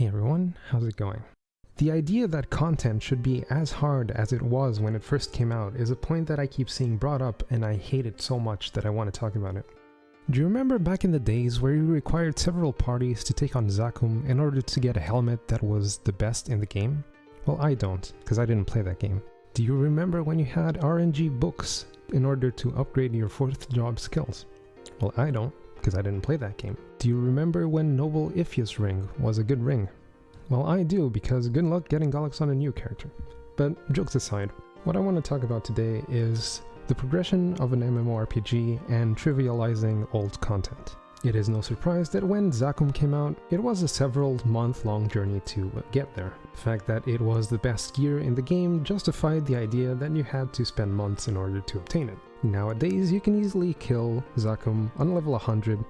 Hey everyone, how's it going? The idea that content should be as hard as it was when it first came out is a point that I keep seeing brought up and I hate it so much that I want to talk about it. Do you remember back in the days where you required several parties to take on Zakum in order to get a helmet that was the best in the game? Well, I don't, because I didn't play that game. Do you remember when you had RNG books in order to upgrade your 4th job skills? Well, I don't, because I didn't play that game. Do you remember when Noble Ifia's ring was a good ring? Well, I do, because good luck getting Gollux on a new character. But jokes aside, what I want to talk about today is the progression of an MMORPG and trivializing old content. It is no surprise that when Zakum came out, it was a several month long journey to get there. The fact that it was the best gear in the game justified the idea that you had to spend months in order to obtain it. Nowadays, you can easily kill Zakum on level 100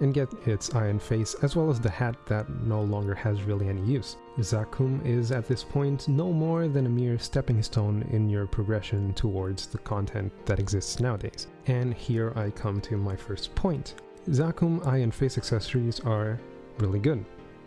and get its iron face as well as the hat that no longer has really any use. Zakum is at this point no more than a mere stepping stone in your progression towards the content that exists nowadays. And here I come to my first point. Zakum and face accessories are really good.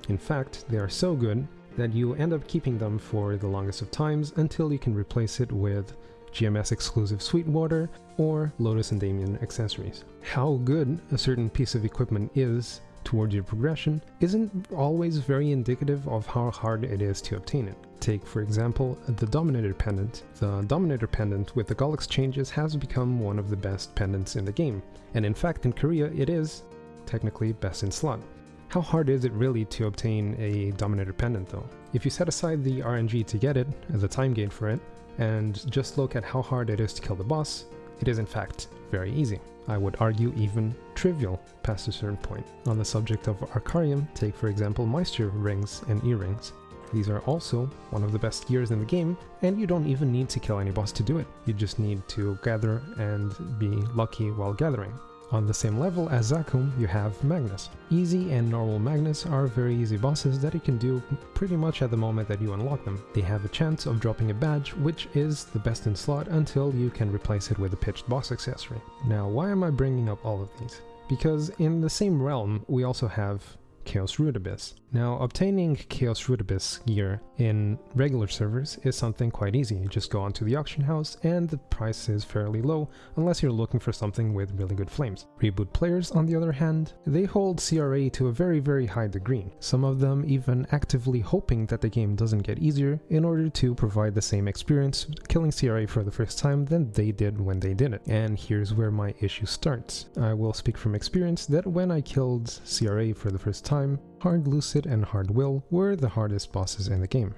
In fact, they are so good that you end up keeping them for the longest of times until you can replace it with GMS exclusive Sweetwater, or Lotus and Damien accessories. How good a certain piece of equipment is towards your progression isn't always very indicative of how hard it is to obtain it. Take, for example, the Dominator Pendant. The Dominator Pendant with the Gollux changes has become one of the best pendants in the game, and in fact in Korea it is technically best in slot. How hard is it really to obtain a Dominator Pendant though? If you set aside the RNG to get it, a time gain for it, and just look at how hard it is to kill the boss, it is in fact very easy. I would argue even trivial past a certain point. On the subject of Arcarium, take for example Meister rings and earrings. These are also one of the best gears in the game, and you don't even need to kill any boss to do it. You just need to gather and be lucky while gathering. On the same level as Zakum, you have Magnus. Easy and normal Magnus are very easy bosses that you can do pretty much at the moment that you unlock them. They have a chance of dropping a badge, which is the best in slot until you can replace it with a pitched boss accessory. Now, why am I bringing up all of these? Because in the same realm, we also have Chaos Root Abyss. Now, obtaining Chaos Root Abyss gear in regular servers is something quite easy. You just go onto the auction house and the price is fairly low unless you're looking for something with really good flames. Reboot players, on the other hand, they hold CRA to a very very high degree. Some of them even actively hoping that the game doesn't get easier in order to provide the same experience killing CRA for the first time than they did when they did it. And here's where my issue starts. I will speak from experience that when I killed CRA for the first time time, Hard Lucid and Hard Will were the hardest bosses in the game.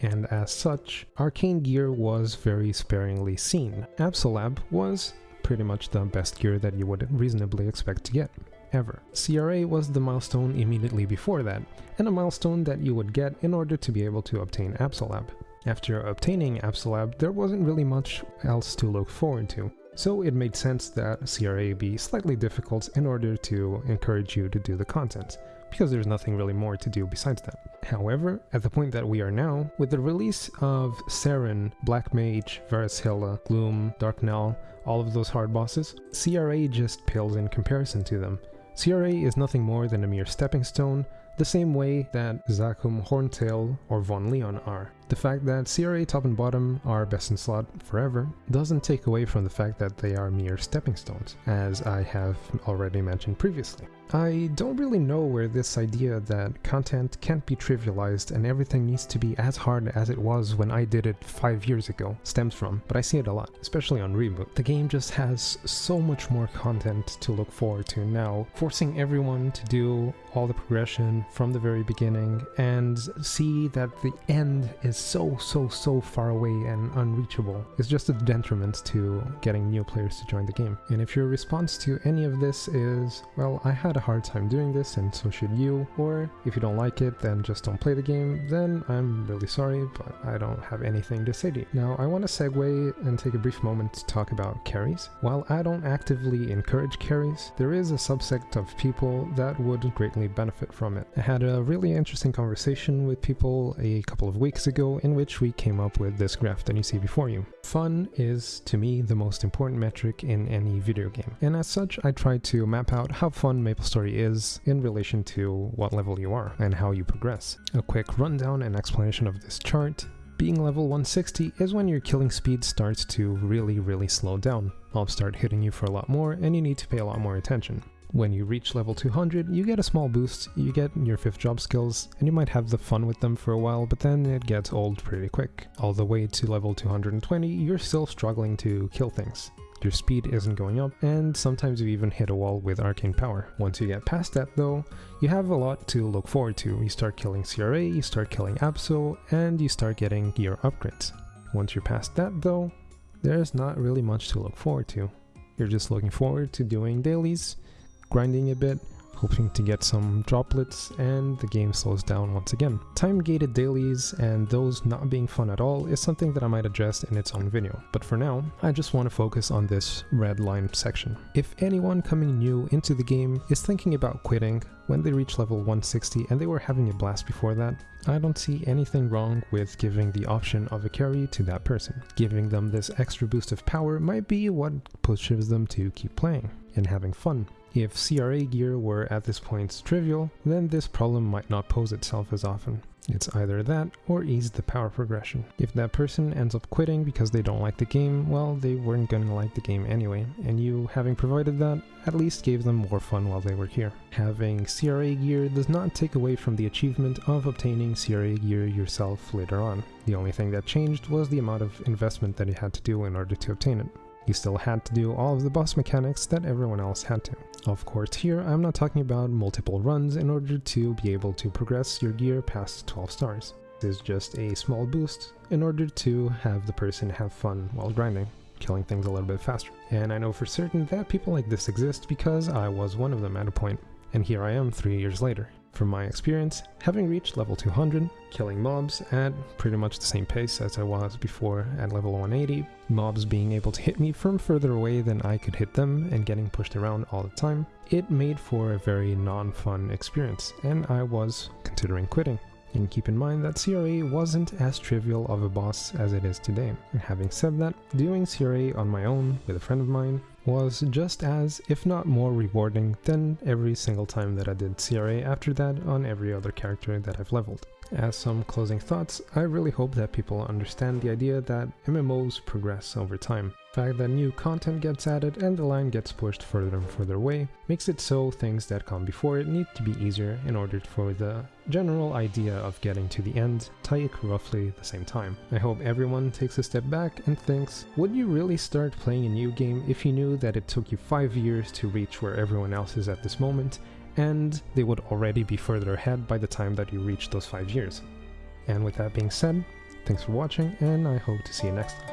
And as such, arcane gear was very sparingly seen. Absolab was pretty much the best gear that you would reasonably expect to get ever. CRA was the milestone immediately before that, and a milestone that you would get in order to be able to obtain Absolab. After obtaining Absolab, there wasn't really much else to look forward to, so it made sense that CRA be slightly difficult in order to encourage you to do the content because there's nothing really more to do besides that. However, at the point that we are now, with the release of Seren, Black Mage, Verus Hilla, Gloom, Dark Darknell, all of those hard bosses, CRA just pales in comparison to them. CRA is nothing more than a mere stepping stone, the same way that Zakum, Horntail, or Von Leon are. The fact that CRA top and bottom are best in slot forever doesn't take away from the fact that they are mere stepping stones, as I have already mentioned previously. I don't really know where this idea that content can't be trivialized and everything needs to be as hard as it was when I did it 5 years ago stems from, but I see it a lot, especially on Reboot. The game just has so much more content to look forward to now, forcing everyone to do all the progression from the very beginning and see that the end is so, so, so far away and unreachable It's just a detriment to getting new players to join the game. And if your response to any of this is, well, I had a hard time doing this and so should you, or if you don't like it, then just don't play the game, then I'm really sorry, but I don't have anything to say to you. Now, I want to segue and take a brief moment to talk about carries. While I don't actively encourage carries, there is a subset of people that would greatly benefit from it. I had a really interesting conversation with people a couple of weeks ago in which we came up with this graph that you see before you. Fun is, to me, the most important metric in any video game, and as such I try to map out how fun MapleStory is in relation to what level you are and how you progress. A quick rundown and explanation of this chart being level 160 is when your killing speed starts to really really slow down. Mobs start hitting you for a lot more and you need to pay a lot more attention. When you reach level 200, you get a small boost, you get your 5th job skills, and you might have the fun with them for a while, but then it gets old pretty quick. All the way to level 220, you're still struggling to kill things. Your speed isn't going up, and sometimes you even hit a wall with arcane power. Once you get past that though, you have a lot to look forward to. You start killing CRA, you start killing Abso, and you start getting gear upgrades. Once you're past that though, there's not really much to look forward to. You're just looking forward to doing dailies, grinding a bit, hoping to get some droplets, and the game slows down once again. Time-gated dailies and those not being fun at all is something that I might address in its own video, but for now, I just want to focus on this red line section. If anyone coming new into the game is thinking about quitting when they reach level 160 and they were having a blast before that, I don't see anything wrong with giving the option of a carry to that person. Giving them this extra boost of power might be what pushes them to keep playing and having fun. If CRA gear were at this point trivial, then this problem might not pose itself as often. It's either that or ease the power progression. If that person ends up quitting because they don't like the game, well, they weren't gonna like the game anyway, and you, having provided that, at least gave them more fun while they were here. Having CRA gear does not take away from the achievement of obtaining CRA gear yourself later on. The only thing that changed was the amount of investment that you had to do in order to obtain it. You still had to do all of the boss mechanics that everyone else had to. Of course here I'm not talking about multiple runs in order to be able to progress your gear past 12 stars. This is just a small boost in order to have the person have fun while grinding, killing things a little bit faster. And I know for certain that people like this exist because I was one of them at a point, and here I am three years later. From my experience, having reached level 200, killing mobs at pretty much the same pace as I was before at level 180, mobs being able to hit me from further away than I could hit them and getting pushed around all the time, it made for a very non-fun experience, and I was considering quitting. And keep in mind that CRA wasn't as trivial of a boss as it is today. And having said that, doing CRA on my own with a friend of mine was just as, if not more rewarding than every single time that I did CRA after that on every other character that I've leveled. As some closing thoughts, I really hope that people understand the idea that MMOs progress over time. The fact that new content gets added and the line gets pushed further and further away makes it so things that come before it need to be easier in order for the general idea of getting to the end to take roughly the same time. I hope everyone takes a step back and thinks, would you really start playing a new game if you knew that it took you 5 years to reach where everyone else is at this moment and they would already be further ahead by the time that you reach those 5 years. And with that being said, thanks for watching and I hope to see you next time.